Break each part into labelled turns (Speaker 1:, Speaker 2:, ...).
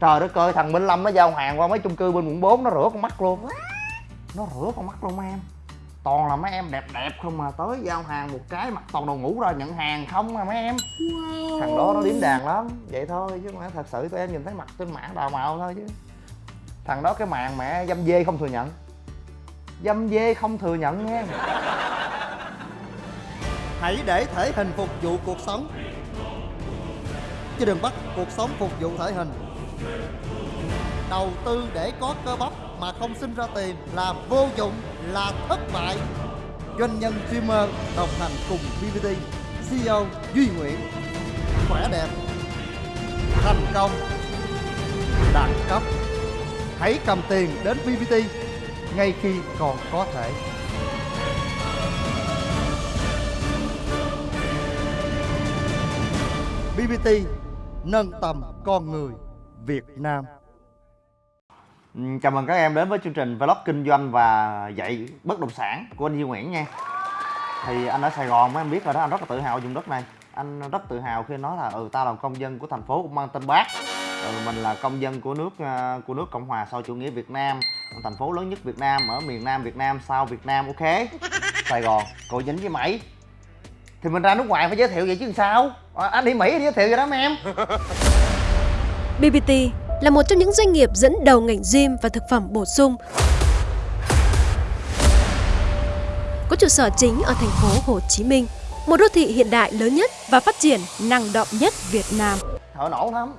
Speaker 1: trời đất ơi thằng minh lâm nó giao hàng qua mấy chung cư bên quận 4 nó rửa con mắt luôn. Nó rửa con mắt luôn mấy em. Toàn là mấy em đẹp đẹp không mà tới giao hàng một cái mặt toàn đồ ngủ ra nhận hàng không à mấy em. Thằng đó nó điếm đàn lắm. Vậy thôi chứ mà thật sự tụi em nhìn thấy mặt trên mạng đào màu thôi chứ. Thằng đó cái màn mẹ dâm dê không thừa nhận. Dâm dê không thừa nhận nha
Speaker 2: Hãy để thể hình phục vụ cuộc sống. Chứ đừng bắt cuộc sống phục vụ thể hình Đầu tư để có cơ bắp mà không sinh ra tiền là vô dụng, là thất bại. Doanh nhân streamer đồng hành cùng VVT, CEO Duy Nguyễn. Khỏe đẹp Thành công Đẳng cấp. Hãy cầm tiền đến VVT ngay khi còn có thể. BBT nâng tầm con người Việt Nam.
Speaker 1: Chào mừng các em đến với chương trình vlog kinh doanh và dạy bất động sản của anh Duy Nguyễn nha. Thì anh ở Sài Gòn mấy em biết rồi đó anh rất là tự hào vùng đất này. Anh rất tự hào khi nói là ừ tao là công dân của thành phố cũng mang tên bác. Ừ, mình là công dân của nước ờ, của nước Cộng hòa sau chủ nghĩa Việt Nam thành phố lớn nhất Việt Nam ở miền Nam Việt Nam sau Việt Nam ok? Sài Gòn cậu dính với Mỹ thì mình ra nước ngoài phải giới thiệu vậy chứ sao? À, anh đi Mỹ đi giới thiệu vậy đó mấy em
Speaker 3: BBT là một trong những doanh nghiệp dẫn đầu ngành gym và thực phẩm bổ sung. Có trụ sở chính ở thành phố Hồ Chí Minh, một đô thị hiện đại lớn nhất và phát triển năng động nhất Việt Nam.
Speaker 1: Thở nổ lắm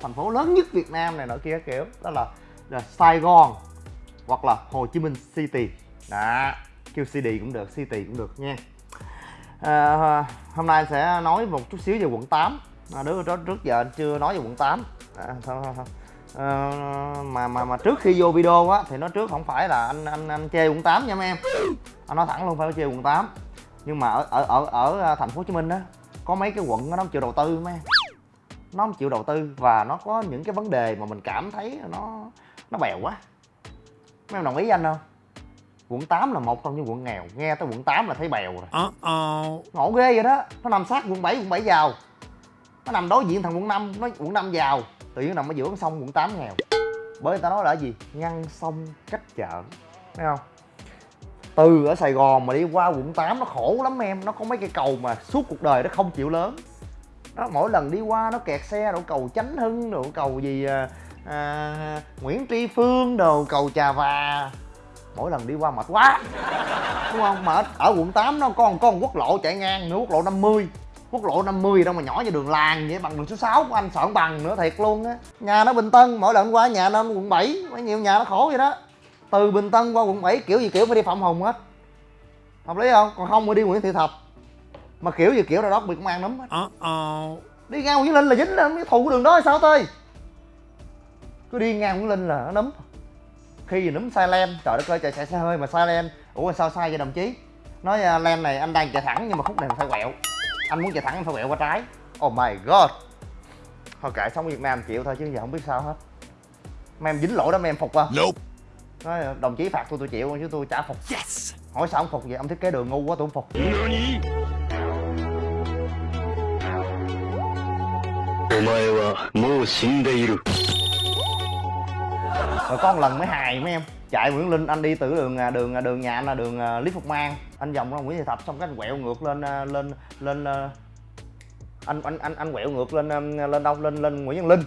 Speaker 1: thành phố lớn nhất Việt Nam này nọ kia kiểu đó là, là Sài Gòn hoặc là Hồ Chí Minh City đó kêu City cũng được City cũng được nha à, hôm nay sẽ nói một chút xíu về quận 8 à, đứa đó trước giờ anh chưa nói về quận 8 à, thôi, thôi, thôi. À, mà mà mà trước khi vô video á thì nói trước không phải là anh anh anh chê quận 8 nha mấy em. Anh nói thẳng luôn phải chê quận 8 nhưng mà ở ở ở ở à, thành phố Hồ Chí Minh á có mấy cái quận nó không chịu đầu tư mấy em. Nó không chịu đầu tư và nó có những cái vấn đề mà mình cảm thấy nó nó bèo quá. Mấy em đồng ý với anh không? Quận 8 là một trong những quận nghèo. Nghe tới quận 8 là thấy bèo rồi. Ngộ ghê vậy đó. Nó nằm sát quận 7 quận 7 giàu nó nằm đối diện thằng quận 5 nó quận 5 giàu tự nhiên nằm ở giữa con sông quận 8 nghèo. Bởi người ta nói là gì? Ngăn sông cách chợ. Thấy không? Từ ở Sài Gòn mà đi qua quận 8 nó khổ lắm em. Nó có mấy cây cầu mà suốt cuộc đời nó không chịu lớn. Nó mỗi lần đi qua nó kẹt xe đổ cầu Chánh Hưng đổ cầu gì à, à, Nguyễn Tri Phương đồ cầu Trà Và. Mỗi lần đi qua mệt quá. Đúng không? Mà ở, quận 8 nó còn có một quốc lộ chạy ngang nữa quốc lộ 50 quốc lộ 50 đâu mà nhỏ như đường làng vậy bằng đường số 6 của anh sợ không bằng nữa thiệt luôn á. Nhà nó bình tân mỗi lần qua nhà nó quận 7 mấy nhiều nhà nó khổ vậy đó. Từ bình tân qua quận 7 kiểu gì kiểu phải đi phạm hùng hết. Hợp lý không? Còn không mới đi nguyễn thị thập. Mà kiểu gì kiểu nào đó bị công an nắm hết.
Speaker 2: Uh-oh.
Speaker 1: đi ngang nguyễn linh là dính lên cái thù của đường đó hay sao tơi cứ đi ngang nguyễn linh là nó nấm khi gì nấm sai len trời đất ơi trời chạy xe hơi mà sai len ủa sao sai vậy đồng chí? Nói uh, len này anh đang chạy thẳng nhưng mà khúc này phải quẹo anh muốn chạy thẳng anh phải quẹo qua trái oh my god thôi kệ sống ở việt nam chịu thôi chứ giờ không biết sao hết mấy em dính lỗi đó mấy em phục không
Speaker 2: Nope.
Speaker 1: nói đồng chí phạt tôi tôi chịu chứ tôi chả phục
Speaker 2: Yes.
Speaker 1: hỏi sao không phục vậy ông thiết kế đường ngu quá tôi không phục
Speaker 4: お前はもう死んでいる
Speaker 1: Rồi có một lần mới hài mấy em, chạy Nguyễn Linh, anh đi từ đường à, đường à, đường nhà anh là đường à, Lý Phục Mang. Anh vòng ra Nguyễn Thị Thập, xong cái anh quẹo ngược lên lên lên anh anh anh anh quẹo ngược lên lên đâu? Lên lên Nguyễn Văn Linh.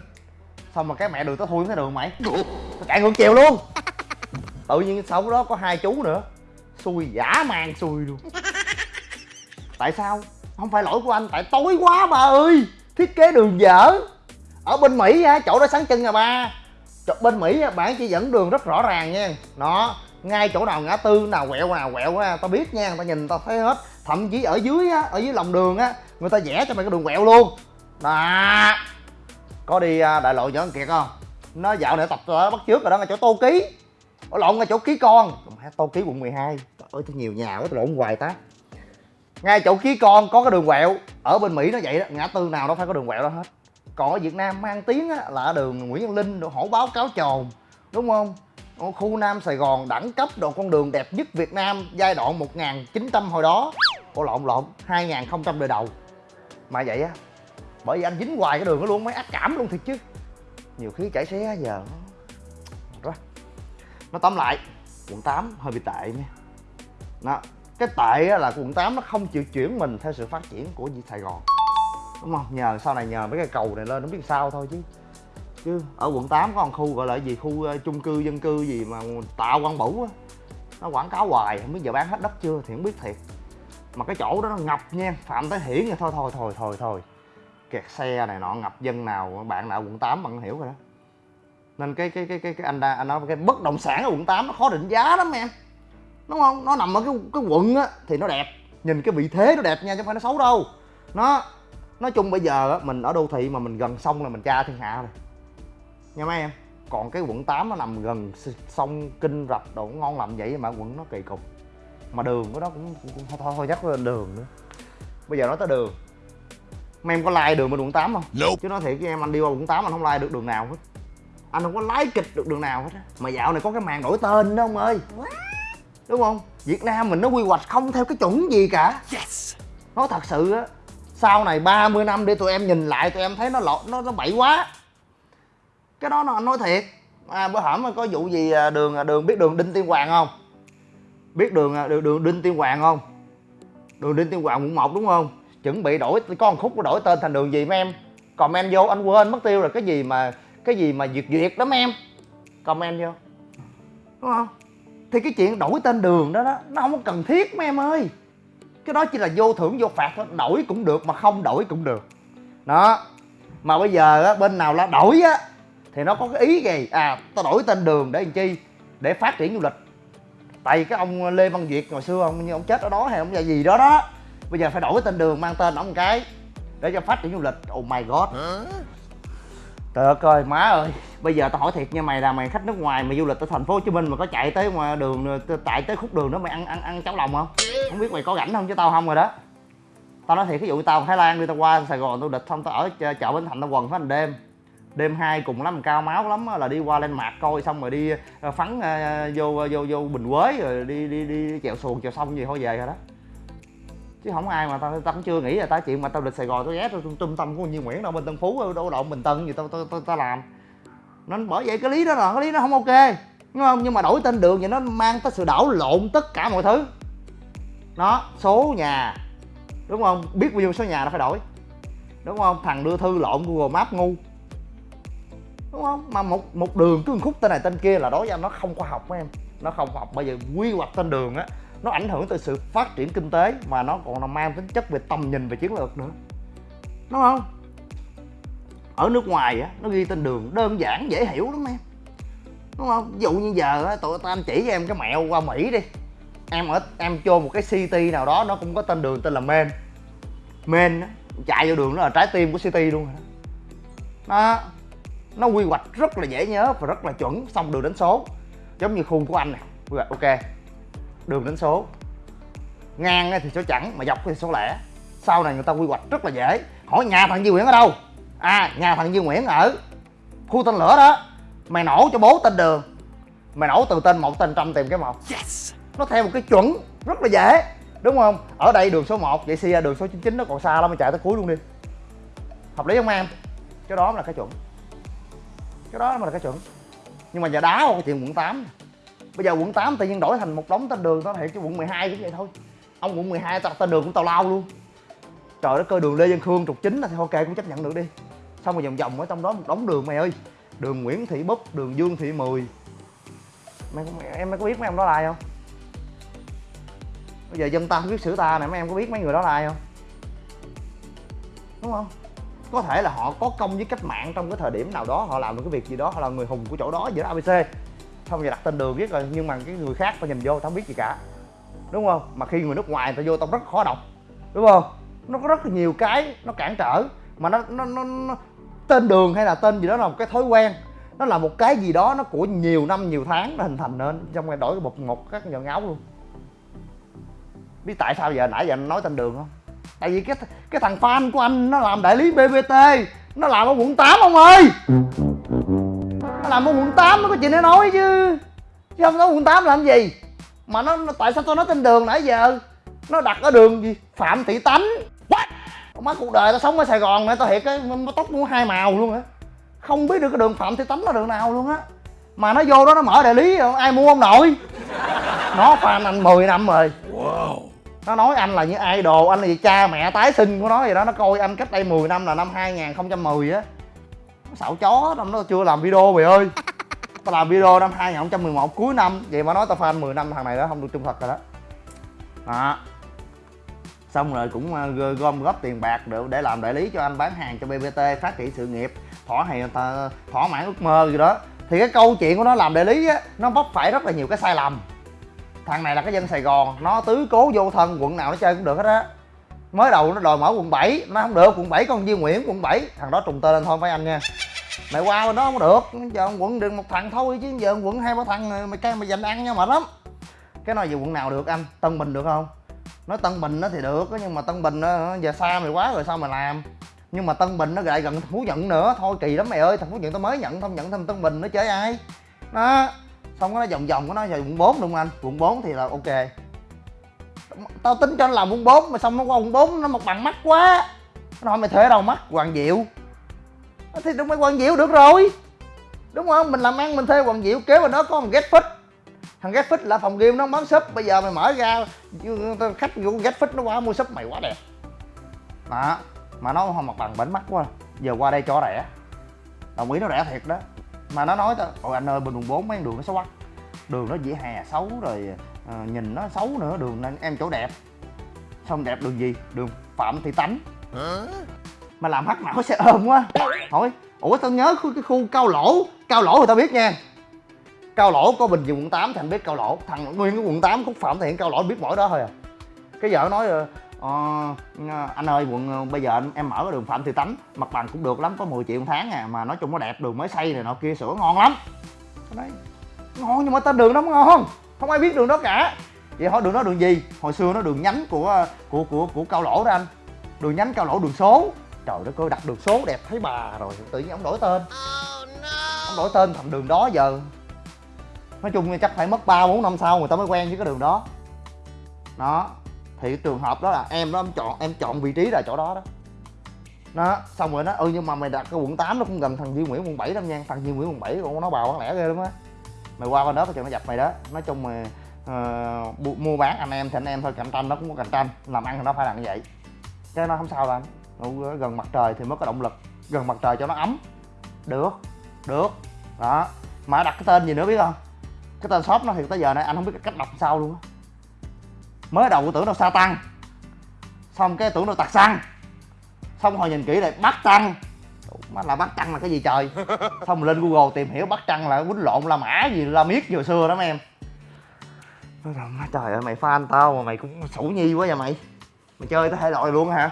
Speaker 1: Xong mà cái mẹ đường tới thui cái đường mày. Chạy ngược chiều luôn. Tự nhiên sau đó có hai chú nữa. Xui giả mang xui luôn. Tại sao? Không phải lỗi của anh, tại tối quá bà ơi. Thiết kế đường dở. Ở bên mỹ á, chỗ đó sáng chân à ba bên mỹ bạn chỉ dẫn đường rất rõ ràng nha. Nó ngay chỗ nào ngã tư, nào quẹo nào quẹo ra tao biết nha, tao nhìn tao thấy hết. Thậm chí ở dưới á, ở dưới lòng đường á, người ta vẽ cho mày cái đường quẹo luôn. Đó. Có đi à, đại lộ võ kiệt không? Nó dạo này tập à, bắt trước rồi đó, ngay chỗ tô ký. Ở lộn ngay chỗ ký con. Tô ký quận 12 trời ơi nhiều nhà quá tôi lộn hoài ta. Ngay chỗ ký con có cái đường quẹo. Ở bên mỹ nó vậy đó, ngã tư nào nó phải có đường quẹo đó hết còn ở việt nam mang tiếng á, là đường nguyễn văn linh đồ hổ báo cáo trồn đúng không? Ở khu nam sài gòn đẳng cấp đồ con đường đẹp nhất việt nam giai đoạn 1900 hồi đó. Ủa lộn lộn 2000 đời đầu. Mà vậy á bởi vì anh dính hoài cái đường đó luôn mới ác cảm luôn thiệt chứ. Nhiều khi chảy xé giờ nó đó nó tóm lại quận 8 hơi bị tệ nha. Đó cái tệ là quận 8 nó không chịu chuyển mình theo sự phát triển của Sài Gòn đúng không? Nhờ sau này nhờ mấy cái cầu này lên nó biết sao thôi chứ. Chứ ở quận 8 có một khu gọi là gì? Khu uh, chung cư dân cư gì mà tạo quang bửu á. Nó quảng cáo hoài không biết giờ bán hết đất chưa thì không biết thiệt. Mà cái chỗ đó nó ngập nha phạm tới hiển thôi thôi thôi thôi thôi. Kẹt xe này nọ ngập dân nào bạn nào quận 8 bạn hiểu rồi đó. Nên cái cái cái cái, cái anh đa anh nói cái bất động sản ở quận 8 nó khó định giá lắm em. Đúng không? Nó nằm ở cái cái quận á thì nó đẹp. Nhìn cái vị thế nó đẹp nha chứ không phải nó xấu đâu. Nó nói chung bây giờ á mình ở đô thị mà mình gần sông là mình cha thiên hạ rồi. Nha mấy em? Còn cái quận 8 nó nằm gần sông kinh rạch đồ ngon lành vậy mà quận nó kỳ cục. Mà đường của nó cũng, cũng, cũng thôi, thôi chắc lên đường nữa. Bây giờ nói tới đường. Mấy em có like đường bên quận 8 không? Chứ nói thiệt với em anh đi qua quận 8 anh không like được đường nào hết. Anh không có lái kịch được đường nào hết á. Mà dạo này có cái màn đổi tên đó ông ơi. Đúng không? Việt nam mình nó quy hoạch không theo cái chuẩn gì cả. Nói thật sự á sau này 30 năm để tụi em nhìn lại tụi em thấy nó lộn nó nó bậy quá. Cái đó nó anh nói thiệt. À, bữa hổm có vụ gì à, đường à, đường biết đường đinh tiên hoàng không? Biết đường à, đường, đường đinh tiên hoàng không? Đường đinh tiên hoàng quận một đúng không? Chuẩn bị đổi có một khúc đổi tên thành đường gì mấy em? Comment vô anh quên mất tiêu rồi. Cái gì mà cái gì mà duyệt duyệt lắm em? Comment vô. Đúng không? Thì cái chuyện đổi tên đường đó đó nó không có cần thiết mấy em ơi cái đó chỉ là vô thưởng vô phạt thôi. Đổi cũng được mà không đổi cũng được. Đó. Mà bây giờ á, bên nào là đổi á thì nó có cái ý gì? À tao đổi tên đường để làm chi? Để phát triển du lịch. Tại vì cái ông lê văn việt hồi xưa ông như ông chết ở đó hay ông là gì đó đó. Bây giờ phải đổi tên đường mang tên ông một cái để cho phát triển du lịch. Oh my god trời ơi, coi, má ơi. Bây giờ tao hỏi thiệt nha, mày là mày khách nước ngoài mày du lịch tới thành phố hồ chí minh mà có chạy tới ngoài đường tại tới khúc đường đó mày ăn ăn ăn cháo lòng không? Không biết mày có rảnh không chứ tao không rồi đó. Tao nói thiệt, ví dụ tao thái lan đi, tao qua sài gòn, tao địch, xong tao ở chợ- bến thành tao quần phải hành đêm. Đêm hai cùng lắm, cao máu lắm là đi qua lên mạc coi, xong rồi đi ờ, phắn ờ, vô vô vô bình quế, rồi đi đi đi chèo xuồng, chèo sông gì thôi, về rồi đó chứ không ai mà tao tao cũng chưa nghĩ là tao chuyện mà tao lịch sài gòn tao ghé tao trung tâm của như nguyễn đâu bên tân phú đâu động bình tân gì tao tao tao, tao làm. Nên bởi vậy cái lý đó là cái lý nó không ok. Đúng không nhưng mà đổi tên đường thì nó mang tới sự đảo lộn tất cả mọi thứ. Nó số nhà. Đúng không? Biết bao nhiêu số nhà nó phải đổi. Đúng không? Thằng đưa thư lộn google maps ngu. Đúng không? Mà một một đường cứ một khúc tên này tên kia là đối với anh nó không khoa học mấy em. Nó không khoa học bây giờ quy hoạch tên đường á nó ảnh hưởng tới sự phát triển kinh tế mà nó còn là mang tính chất về tầm nhìn về chiến lược nữa. Đúng không? Ở nước ngoài á, nó ghi tên đường đơn giản, dễ hiểu lắm em. Đúng không? Ví dụ như giờ á, tụi tao anh chỉ cho em cái mẹo qua mỹ đi. Em ở, em vô một cái city nào đó, nó cũng có tên đường tên là main main á, chạy vô đường nó là trái tim của city luôn rồi đó. Nó quy hoạch rất là dễ nhớ và rất là chuẩn, xong đường đánh số. Giống như khu của anh nè. Quy hoạch, ok đường đánh số. Ngang thì số chẵn mà dọc thì số lẻ. Sau này người ta quy hoạch rất là dễ. Hỏi nhà thằng Duy Nguyễn ở đâu? À nhà thằng Duy Nguyễn ở khu tên lửa đó. Mày nổ cho bố tên đường. Mày nổ từ tên một tên trăm tìm cái một. Nó theo một cái chuẩn rất là dễ. Đúng không? Ở đây đường số 1 vậy xia đường số 99 nó còn xa lắm mày chạy tới cuối luôn đi. Hợp lý không em? Cái đó là cái chuẩn. Cái đó mới là cái chuẩn. Nhưng mà giờ đá vào cái chuyện quận 8 bây giờ quận 8 tự nhiên đổi thành một đống tên đường đó thiệt chứ quận 12 cũng vậy thôi. Ông quận 12 tao tên đường cũng tào lao luôn. Trời đất ơi đường lê văn khương trục chính là thì ok cũng chấp nhận được đi. Xong rồi vòng vòng ở trong đó một đống đường mày ơi. Đường nguyễn thị búp đường dương thị mười. Mày, mày em mày có biết mấy ông đó là ai không? Bây giờ dân ta không biết sử ta nè mấy em có biết mấy người đó là ai không? Đúng không? Có thể là họ có công với cách mạng trong cái thời điểm nào đó họ làm được cái việc gì đó họ là người hùng của chỗ đó giữa abc xong rồi đặt tên đường viết rồi nhưng mà cái người khác phải nhìn vô tao không biết gì cả. Đúng không? Mà khi người nước ngoài tao vô tao rất khó đọc. Đúng không? Nó có rất là nhiều cái nó cản trở. Mà nó nó nó, nó tên đường hay là tên gì đó là một cái thói quen. Nó là một cái gì đó nó của nhiều năm nhiều tháng nó hình thành nên. Trong rồi đổi cái một một các nhọn áo luôn. Biết tại sao giờ nãy giờ anh nói tên đường không? Tại vì cái cái thằng fan của anh nó làm đại lý bbt nó làm ở quận 8 ông ơi làm ở quận 8 nó có chuyện để nói chứ. Chứ không nói quận 8 làm gì. Mà nó, nó tại sao tôi nói tên đường nãy giờ? Nó đặt ở đường gì? Phạm thị tánh. What? Má cuộc đời tao sống ở sài gòn này tao thiệt cái tóc nó hai màu luôn hả không biết được cái đường phạm thị tánh là đường nào luôn á. Mà nó vô đó nó mở đại lý ai mua ông nội nó fan anh 10 năm rồi. Nó nói anh là như idol anh là gì? Cha mẹ tái sinh của nó vậy đó. Nó coi anh cách đây 10 năm là năm 2010 á xạo chó năm nó chưa làm video mày ơi. Tao làm video năm 2011 cuối năm vậy mà nói tao fan 10 năm thằng này đó không được trung thực rồi đó. Đó. Xong rồi cũng ờ, gom- góp tiền bạc để, để làm đại lý cho anh bán hàng cho BBT phát triển sự nghiệp thỏa hay ờ, thỏa mãn ước mơ gì đó. Thì cái câu chuyện của nó làm đại lý á nó vấp phải rất là nhiều cái sai lầm. Thằng này là cái dân Sài Gòn nó tứ cố vô thân quận nào nó chơi cũng được hết á mới đầu nó đòi mở quận 7 nó không được, quận 7 con Duy Nguyễn, quận 7 thằng đó trùng tên lên thôi với anh nha. Mày qua bên đó không được. Giờ quận được một thằng thôi chứ giờ quận hai ba thằng mày cay mày dành ăn nha, mệt lắm. Cái nói về quận nào được anh? Tân Bình được không? Nói Tân Bình nó thì được, nhưng mà Tân Bình nó giờ xa mày quá rồi sao mà làm? Nhưng mà Tân Bình nó lại gần phú Nhận nữa. Thôi kỳ lắm mày ơi, thằng phú Nhận tao mới nhận không nhận thêm Tân Bình nó chơi ai? Đó. Xong nó vòng vòng của nó giờ quận 4 đúng không anh. Quận 4 thì là ok tao tính cho nó làm quận 4 mà xong nó qua bốn bốn, nó một bằng mắt quá. Nó hỏi mày thuê đâu mắt, Hoàng Diệu. Ờ, thì đúng, mấy Hoàng Diệu được rồi. Đúng không? Mình làm ăn, mình thuê Hoàng Diệu kế bên đó có một ghét phích. Thằng ghét phích là phòng game, nó bán shop. Bây giờ mày mở ra khách vô ghét phích nó qua mua shop mày quá đẹp. Đó mà nó không mặt bằng bánh mắt quá. Giờ qua đây cho rẻ. Đồng ý nó rẻ thiệt đó. Mà nó nói tao, ôi anh ơi, bên quận bốn mấy đường nó xấu quắc đường nó dĩa hè xấu rồi ờ, nhìn nó xấu nữa đường nên em chỗ đẹp. Xong đẹp đường gì? Đường phạm thị tánh. Mà làm hắc não xe ôm quá. Hỏi ủa tao nhớ khu, cái khu cao lỗ. Cao lỗ thì tao biết nha. Cao lỗ có bình dương quận 8 thì anh biết cao lỗ. Thằng nguyên cái quận 8 khúc phạm thị cao lỗ biết mỗi đó thôi à. Cái vợ nói ờ, ờ, anh ơi quận ờ, bây giờ anh, em mở cái đường phạm thị tánh. Mặt bằng cũng được lắm có 10 triệu một tháng à mà nói chung nó đẹp đường mới xây này nọ kia sửa ngon lắm. Nói ngon nhưng mà tên đường nó ngon. Không ai biết đường đó cả. Vậy hỏi đường đó đường gì? Hồi xưa nó đường nhánh của của của của cao lỗ đó anh. Đường nhánh cao lỗ đường số. Trời đất ơi đặt đường số đẹp thấy bà rồi. Tự nhiên ông đổi tên. Ông đổi tên thành đường đó giờ. Nói chung chắc phải mất ba bốn năm sau người ta mới quen với cái đường đó. Đó. Thì cái trường hợp đó là em đó em chọn em chọn vị trí là chỗ đó đó. Nó, xong rồi nó ừ nhưng mà mày đặt cái quận 8 nó cũng gần thằng Duy Nguyễn quận 7 lắm nha. Thằng Duy Nguyễn quận 7 còn nó bào bán lẻ ghê lắm á mày qua bên đó tao nó dập mày đó. Nói chung mà uh, mua bán anh em thì anh em thôi cạnh tranh nó cũng có cạnh tranh làm ăn thì nó phải là như vậy. Cái nó không sao đâu anh. Gần mặt trời thì mới có động lực. Gần mặt trời cho nó ấm. Được được. Đó. Mà đặt cái tên gì nữa biết không? Cái tên shop nó thì tới giờ này anh không biết cách đọc sao luôn á. Mới đầu tưởng đâu sa tăng. Xong cái tưởng đâu tạc xăng. Xong hồi nhìn kỹ lại bắt tăng má là bắt trăng là cái gì trời? Xong lên google tìm hiểu bắt trăng là quýnh lộn la mã gì la miết vừa xưa đó mấy em. Má trời ơi mày fan tao mà mày cũng sủ nhi quá vậy mày. Mày chơi tới thể loại luôn hả?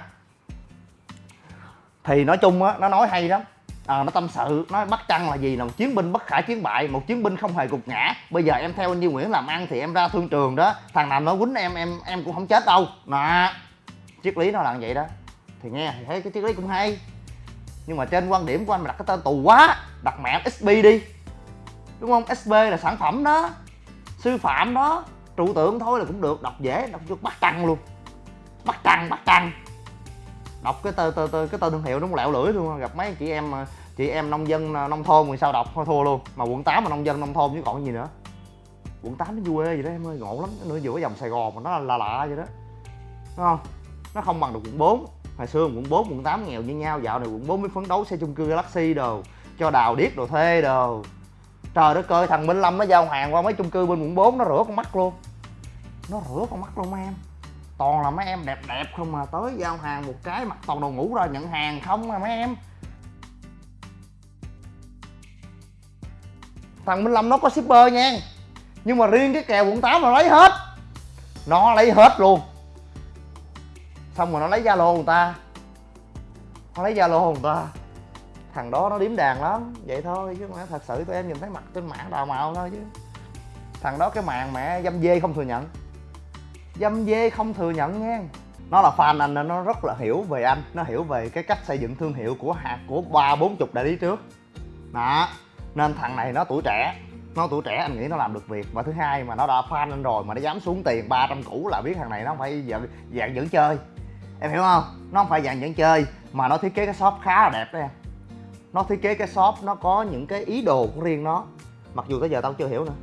Speaker 1: Thì nói chung á nó nói hay lắm. À, nó tâm sự nói bắt trăng là gì là một chiến binh bất khả chiến bại một chiến binh không hề gục ngã. Bây giờ em theo anh Duy Nguyễn làm ăn thì em ra thương trường đó. Thằng nào nó quýnh em em em cũng không chết đâu. Nè triết lý nó là vậy đó. Thì nghe thì thấy cái triết lý cũng hay nhưng mà trên quan điểm của anh mà đặt cái tên tù quá, đặt mẹ SB đi. Đúng không? SB là sản phẩm đó, sư phạm đó, trụ tượng thôi là cũng được, đọc dễ, đọc cho bắt trăng luôn. Bắt trăng bắt trăng đọc cái tên tên tên- cái tên thương hiệu nó lẹo lưỡi luôn, gặp mấy chị em chị em nông dân à, nông thôn thì sao đọc, thôi thua luôn. Mà quận 8 mà nông dân, nông thôn chứ còn gì nữa. Quận 8 nó quê vậy đó em ơi, ngộ lắm. Nó giữa dòng sài gòn mà nó là lạ vậy đó. Đúng không? Nó không bằng được quận 4 hồi xưa quận 4 quận 8 nghèo như nhau, dạo này quận 4 mới phấn đấu xây chung cư Galaxy đồ, cho đào điếc đồ thuê đồ. Trời đất ơi, thằng Minh Lâm nó giao hàng qua mấy chung cư bên quận 4 nó rửa con mắt luôn. Nó rửa con mắt luôn mấy em. Toàn là mấy em đẹp đẹp không mà tới giao hàng một cái mặc toàn đồ ngủ ra nhận hàng không mà mấy em. Thằng Minh Lâm nó có shipper nha, nhưng mà riêng cái kèo quận 8 là lấy hết. Nó lấy hết luôn xong rồi nó lấy zalo người ta. Nó lấy zalo người ta. Thằng đó nó điếm đàn lắm. Vậy thôi chứ mà thật sự tụi em nhìn thấy mặt trên mạng đào mạo thôi chứ. Thằng đó cái mạng mẹ dâm dê không thừa nhận. Dâm dê không thừa nhận nha nó là fan anh nên nó rất là hiểu về anh. Nó hiểu về cái cách xây dựng thương hiệu của hạt của ba bốn chục đại lý trước. Đó. Nên thằng này nó tuổi trẻ. Nó tuổi trẻ anh nghĩ nó làm được việc. Và thứ hai mà nó đã fan anh rồi mà nó dám xuống tiền 300 củ là biết thằng này nó không phải dạng, dạng dẫn chơi em hiểu không? Nó không phải dạng dẫn chơi mà nó thiết kế cái shop khá là đẹp đó em. Nó thiết kế cái shop nó có những cái ý đồ của riêng nó. Mặc dù tới giờ tao chưa hiểu nữa.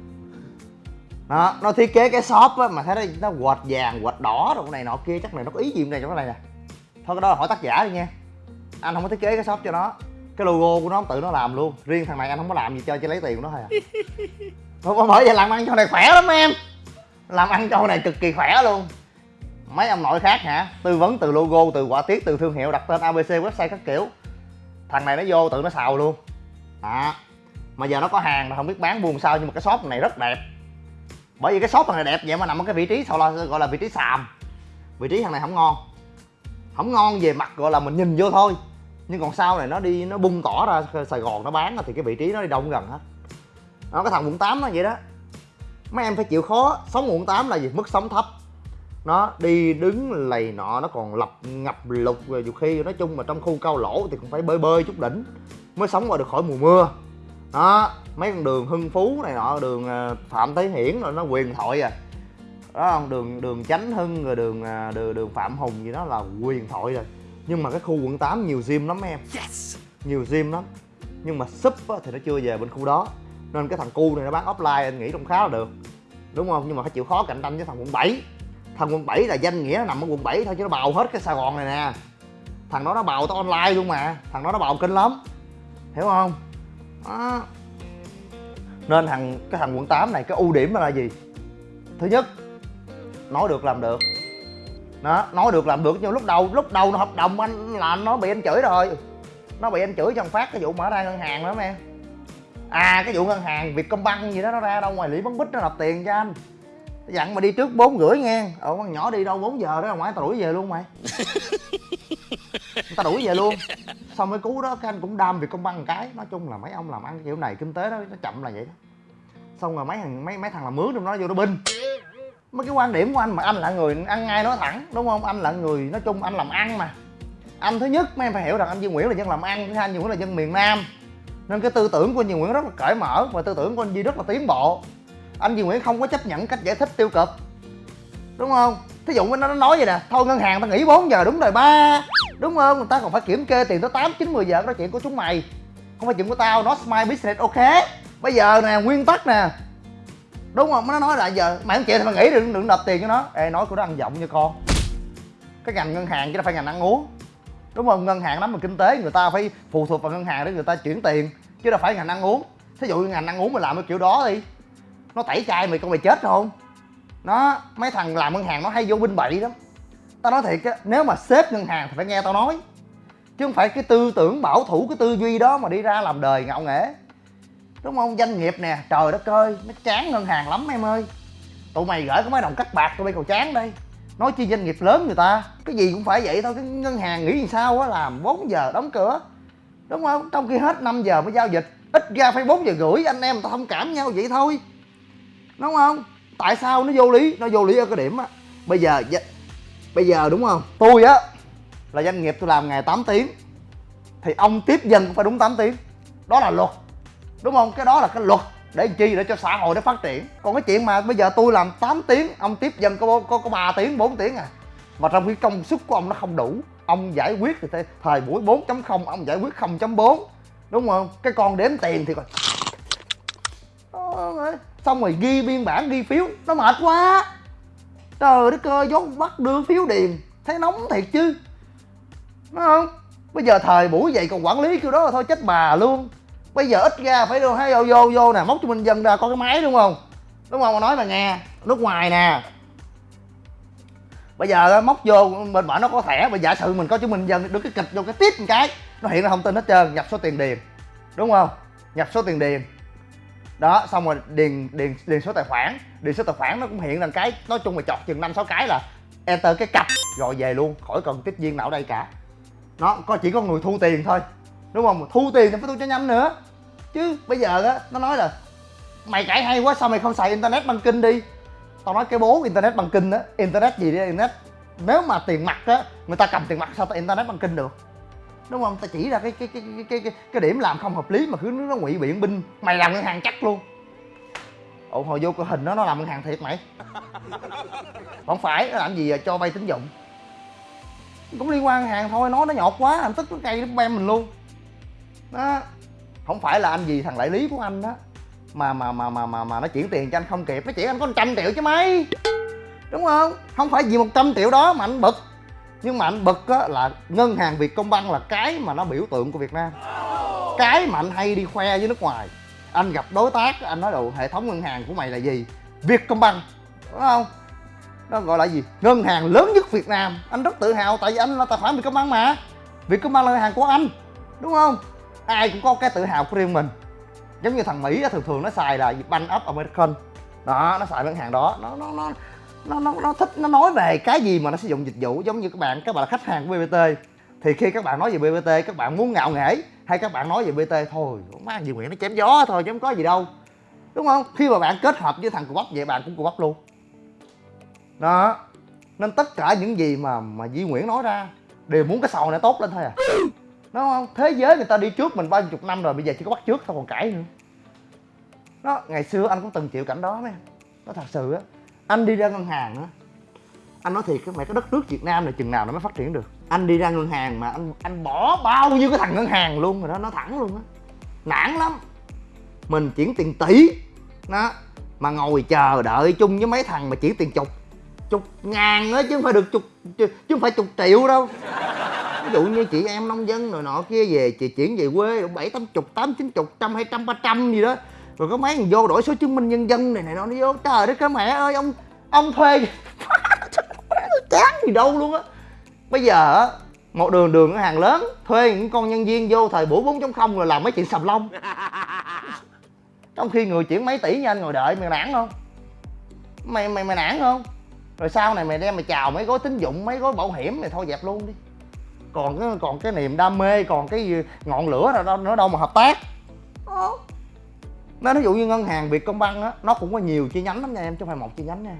Speaker 1: Đó nó thiết kế cái shop á mà thấy nó nó quệt vàng quệt đỏ rồi này nọ kia chắc này nó có ý gì này trong cái này nè. Thôi cái đó là hỏi tác giả đi nha. Anh không có thiết kế cái shop cho nó. Cái logo của nó tự nó làm luôn. Riêng thằng này anh không có làm gì chơi chỉ lấy tiền của nó thôi à. Bởi- bởi vậy làm ăn cho này khỏe lắm em. Làm ăn cho này cực kỳ khỏe luôn mấy ông nội khác hả? Tư vấn từ logo, từ quả tiết, từ thương hiệu, đặt tên abc website các kiểu. Thằng này nó vô tự nó xào luôn. À mà giờ nó có hàng mà không biết bán buồn sao, nhưng mà cái shop này rất đẹp. Bởi vì cái shop thằng này đẹp vậy mà nằm ở cái vị trí sao là, gọi là vị trí sàm vị trí thằng này không ngon. Không ngon về mặt gọi là mình nhìn vô thôi. Nhưng còn sau này nó đi, nó bung tỏ ra sài gòn nó bán thì cái vị trí nó đi đông gần hết. Nó cái thằng quận 8 nó vậy đó. Mấy em phải chịu khó. Sống quận 8 là gì? Mức sống thấp nó đi đứng lầy nọ nó còn lập ngập lục rồi nhiều khi nói chung mà trong khu cao lỗ thì cũng phải bơi bơi chút đỉnh mới sống qua được khỏi mùa mưa. Đó mấy con đường hưng phú này nọ đường ờ, phạm thế hiển rồi nó quyền thoại à. Đó không đường đường chánh hưng rồi đường ờ, đường đường phạm hùng gì đó là quyền thoại rồi. Nhưng mà cái khu quận 8 nhiều gym lắm em. Nhiều gym lắm. Nhưng mà súp thì nó chưa về bên khu đó. Nên cái thằng cu này nó bán offline anh nghĩ cũng khá là được. Đúng không? Nhưng mà phải chịu khó cạnh tranh với thằng quận 7 thằng quận 7 là danh nghĩa nó nằm ở quận 7 thôi, chứ nó bào hết cái sài gòn này nè. Thằng đó nó bào tới online luôn mà. Thằng đó nó bào kinh lắm. Hiểu không? Đó. nên thằng, cái thằng quận 8 này, cái ưu điểm là gì? Thứ nhất, nói được làm được. Đó, nói được làm được. Nhưng lúc đầu lúc đầu nó hợp đồng anh là nó bị anh chửi rồi. Nó bị anh chửi trong phát, cái vụ mở ra ngân hàng đó em à cái vụ ngân hàng việc công băng gì đó nó ra đâu, ngoài lý bắn bích nó nộp tiền cho anh dặn mà đi trước bốn rưỡi nghe. Ờ con nhỏ đi đâu 4 giờ đó, ngoài tao đuổi về luôn mày. Tao đuổi về luôn. Xong cái cú đó, cái anh cũng đam việc công một cái. Nói chung là mấy ông làm ăn kiểu này, kinh tế đó, nó chậm là vậy đó. Xong rồi mấy thằng, mấy mấy thằng làm mướn trong đó vô nó binh. Mấy cái quan điểm của anh mà anh là người ăn ngay nói thẳng, đúng không? Anh là người, nói chung anh làm ăn mà. Anh thứ nhất, mấy em phải hiểu rằng anh Duy Nguyễn là dân làm ăn, thứ hai anh Duy Nguyễn là dân miền Nam. Nên cái tư tưởng của anh Duy Nguyễn rất là cởi mở và tư tưởng của anh Duy rất là tiến bộ anh Duy Nguyễn không có chấp nhận cách giải thích tiêu cực. Đúng không? Thí dụ nó nói vậy nè, thôi ngân hàng tao nghỉ 4 giờ, đúng rồi ba. Đúng không? Người ta còn phải kiểm kê tiền tới tám, chín, mười giờ đó chuyện của chúng mày. Không phải chuyện của tao nó my business, ok? Bây giờ nè, nguyên tắc nè. Đúng không? Nó nói là giờ, mày không chịu thì mày nghỉ, đừng đừng nộp tiền cho nó. Ê, nói của nó ăn giọng nha con. Cái ngành ngân hàng chứ đâu phải ngành ăn uống. Đúng không? Ngân hàng nắm về kinh tế người ta phải phụ thuộc vào ngân hàng để người ta chuyển tiền, chứ đâu phải ngành ăn uống. Thí dụ ngành ăn uống mà làm cái kiểu đó đi nó tẩy chay mày, con mày chết không nó, mấy thằng làm ngân hàng nó hay vô binh bậy lắm. Tao nói thiệt á, nếu mà sếp ngân hàng thì phải nghe tao nói. Chứ không phải cái tư tưởng bảo thủ, cái tư duy đó mà đi ra làm đời ngạo nghễ. Đúng không? Doanh nghiệp nè, trời đất ơi, nó chán ngân hàng lắm em ơi. Tụi mày gửi có mấy đồng cắt bạc, tụi bay còn chán đây. Nói chi doanh nghiệp lớn người ta, cái gì cũng phải vậy thôi, cái ngân hàng nghĩ sao á, làm 4 giờ đóng cửa. Đúng không? Trong khi hết 5 giờ mới giao dịch, ít ra phải 4 giờ rưỡi, anh em ta thông cảm nhau vậy thôi đúng không? Tại sao nó vô lý? Nó vô lý ở cái điểm á. Bây giờ bây giờ đúng không? Tôi á, là doanh nghiệp tôi làm ngày 8 tiếng, thì ông tiếp dân cũng phải đúng 8 tiếng. Đó là luật. Đúng không? Cái đó là cái luật để chi? Để cho xã hội nó phát triển. Còn cái chuyện mà bây giờ tôi làm 8 tiếng, ông tiếp dân có có có 3 tiếng 4 tiếng à. Mà trong khi công suất của ông nó không đủ. Ông giải quyết thì thời- buổi 4.0 ông giải quyết 0.4 đúng không? Cái con đếm tiền thì còn xong rồi ghi biên bản, ghi phiếu. Nó mệt quá. Trời đất ơi vốn bắt đưa phiếu điền. Thấy nóng thiệt chứ. Đúng không? Bây giờ thời buổi vậy còn quản lý kiểu đó là thôi chết bà luôn. Bây giờ ít ra phải đâu hay vô vô vô nè, móc cho minh dân ra có cái máy đúng không? Đúng không? Mà nói mà nghe, nước ngoài nè. Bây giờ móc vô, bên bển nó có thẻ, mà giả sử mình có chứng minh dân được cái kịch vô cái tiếp một cái, nó hiện ra thông tin hết trơn, nhập số tiền điền. Đúng không? Nhập số tiền điền đó, xong rồi điền điền điền số tài khoản. Điền số tài khoản nó cũng hiện là cái, nói chung là chọt chừng năm, sáu cái là enter cái cặp, rồi về luôn, khỏi cần tiếp viên nào ở đây cả. Nó có, chỉ có người thu tiền thôi. Đúng không? Thu tiền thì phải thu cho nhanh nữa. Chứ bây giờ á, nó nói là, mày cãi hay quá, sao mày không xài internet banking đi? Tao nói cái bố internet banking á. Internet gì đi internet, nếu mà tiền mặt á, người ta cầm tiền mặt sao tao internet banking được? Đúng không? Ta chỉ ra cái cái cái cái cái, cái, cái điểm làm không hợp lý mà cứ nó ngụy biện binh. Mày làm ngân hàng chắc luôn. Ồ hồi vô cái hình đó nó làm ngân hàng thiệt mày. Không phải nó làm gì à, cho vay tín dụng. Cũng liên quan ngân hàng thôi nói nó nhột quá làm tức nó cây nó bem mình luôn. Đó. Không phải là anh gì thằng đại lý của anh đó mà mà mà mà mà mà nó chuyển tiền cho anh không kịp. Nó chỉ anh có 100 triệu chứ mấy đúng không? Không phải vì 100 triệu đó mà anh bực nhưng mà anh bực á là ngân hàng Vietcombank là cái mà nó biểu tượng của Việt Nam. Cái mà anh hay đi khoe với nước ngoài. Anh gặp đối tác, anh nói đồ, hệ thống ngân hàng của mày là gì? Vietcombank, đúng không? Nó gọi là gì? Ngân hàng lớn nhất Việt Nam. Anh rất tự hào, tại vì anh là tài khoản Vietcombank mà. Vietcombank là ngân hàng của anh, đúng không? Ai cũng có cái tự hào của riêng mình. Giống như thằng Mỹ thường thường nó xài là Bank of American đó, nó xài ngân hàng đó. Nó nó nó nó nó nó thích, nó nói về cái gì mà nó sử dụng dịch vụ giống như các bạn các bạn là khách hàng của BBT thì khi các bạn nói về BBT các bạn muốn ngạo nghễ hay các bạn nói về BT thôi, má gì Nguyễn nó chém gió thôi, chứ không có gì đâu. Đúng không? Khi mà bạn kết hợp với thằng cù bắp vậy, bạn cũng cù bắp luôn. Đó. Nên tất cả những gì mà mà Di Nguyễn nói ra đều muốn cái sầu này tốt lên thôi à. Đúng không? Thế giới người ta đi trước mình bao nhiêu chục năm rồi, bây giờ chỉ có bắt trước tao còn cãi nữa. Đó, ngày xưa anh cũng từng chịu cảnh đó mấy nó thật sự á anh đi ra ngân hàng á, anh nói thiệt cái mẹ, cái đất nước Việt Nam này chừng nào nó mới phát triển được. Anh đi ra ngân hàng mà anh anh bỏ bao nhiêu cái thằng ngân hàng luôn rồi đó nó thẳng luôn á. Nản lắm. Mình chuyển tiền tỷ, đó, mà ngồi chờ đợi chung với mấy thằng mà chuyển tiền chục chục ngàn á, chứ không phải được chục chứ không phải chục triệu đâu. Ví dụ như chị em nông dân rồi nọ kia về, chị chuyển về quê bảy tám chục, tám chín chục, trăm hai trăm, ba trăm gì đó rồi có mấy thằng vô đổi số chứng minh nhân dân này này nó vô trời đất cái mẹ ơi ông ông thuê chán gì đâu luôn á. Bây giờ á một đường đường ở hàng lớn thuê những con nhân viên vô thời buổi 4.0 rồi làm mấy chuyện sầm lông. Trong khi người chuyển mấy tỷ như anh ngồi đợi mày nản không? Mày mày mày nản không? Rồi sau này mày đem mày chào mấy gói tín dụng mấy gói bảo hiểm mày thôi dẹp luôn đi. Còn cái còn cái niềm đam mê còn cái ngọn lửa nào đâu nó đâu mà hợp tác nó ví dụ như ngân hàng Vietcombank á nó cũng có nhiều chi nhánh lắm nha em chứ không phải một chi nhánh nha.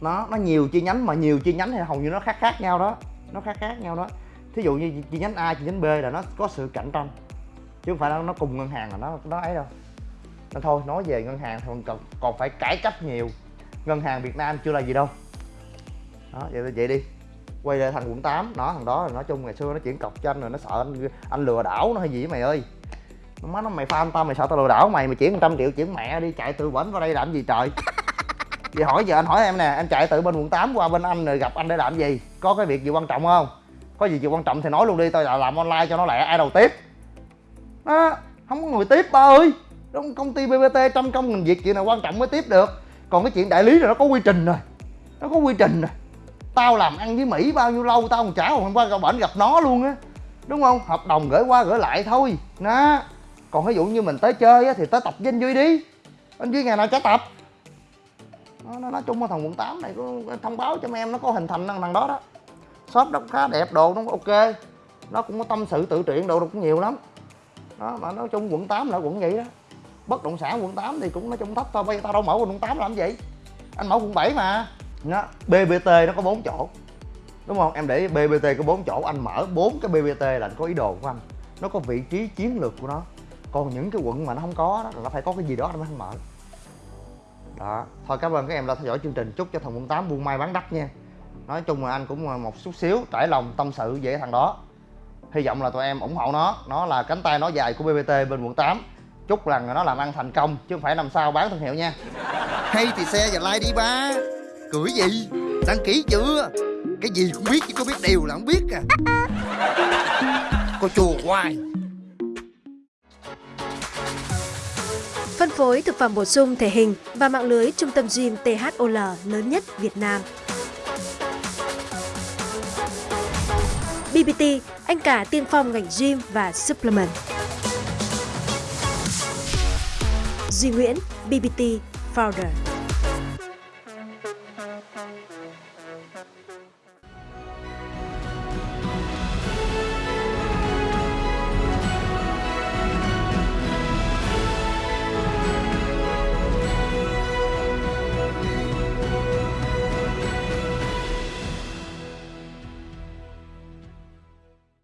Speaker 1: Nó nó nhiều chi nhánh mà nhiều chi nhánh thì hầu như nó khác khác nhau đó. Nó khác khác nhau đó. Thí dụ như chi nhánh A chi nhánh B là nó có sự cạnh tranh chứ không phải nó cùng ngân hàng là nó nó ấy đâu. Nên thôi nói về ngân hàng thì còn, còn, còn phải cải cách nhiều. Ngân hàng Việt Nam chưa là gì đâu. Đó vậy, vậy đi. Quay lại thằng quận 8 nó thằng đó là nói chung ngày xưa nó chuyển cọc cho anh rồi nó sợ anh anh lừa đảo nó hay gì mày ơi má nó mày fan tao mày sợ tao lừa đảo mày mày chuyển 100 triệu chuyển mẹ đi chạy từ bển vào đây làm gì trời? Vậy hỏi giờ anh hỏi em nè em chạy từ bên quận 8 qua bên anh rồi gặp anh để làm gì? Có cái việc gì quan trọng không? Có gì gì quan trọng thì nói luôn đi tao là làm online cho nó lẹ ai đầu tiếp? Đó không có người tiếp ba ơi. Trong công ty bbt trăm công nghìn việc chuyện nào quan trọng mới tiếp được? Còn cái chuyện đại lý là nó có quy trình rồi nó có quy trình rồi. Tao làm ăn với mỹ bao nhiêu lâu tao còn trả hôm qua gặp bển gặp nó luôn á. Đúng không? Hợp đồng gửi qua gửi lại thôi. Đó còn ví dụ như mình tới chơi á thì tới tập với anh duy đi. Anh duy ngày nào trái tập? Nó, nó nói chung là thằng quận 8 này có thông báo cho mấy em nó có hình thành thằng, thằng đó đó. Shop nó khá đẹp đồ nó ok. Nó cũng có tâm sự tự truyện đồ cũng nhiều lắm. Đó mà nói chung quận 8 là quận vậy đó. Bất động sản quận 8 thì cũng nói chung thấp thôi bây giờ tao đâu mở quận 8 làm gì? Anh mở quận 7 mà. Nó BBT nó có bốn chỗ. Đúng không? Em để BBT có bốn chỗ anh mở bốn cái BBT là anh có ý đồ của anh. Nó có vị trí chiến lược của nó còn những cái quận mà nó không có đó, là nó phải có cái gì đó nó mới không mở. Đó. Thôi, cảm ơn các em đã theo dõi chương trình. Chúc cho thằng quận 8 buôn may bán đắt nha. Nói chung là anh cũng một chút xíu trải lòng, tâm sự về thằng đó. Hy vọng là tụi em ủng hộ nó. Nó là cánh tay nó dài của BBT bên quận 8 chúc rằng nó làm ăn thành công, chứ không phải năm sau bán thương hiệu nha.
Speaker 2: Hay thì xe và like đi, ba. Cưỡi gì? Đăng ký chưa? Cái gì cũng biết, chứ có biết điều là không biết à. Cô chùa hoài.
Speaker 3: Phối thực phẩm bổ sung thể hình và mạng lưới trung tâm gym THOL lớn nhất Việt Nam. BBT, anh cả tiên phong ngành gym và supplement. Duy Nguyễn, BBT Founder.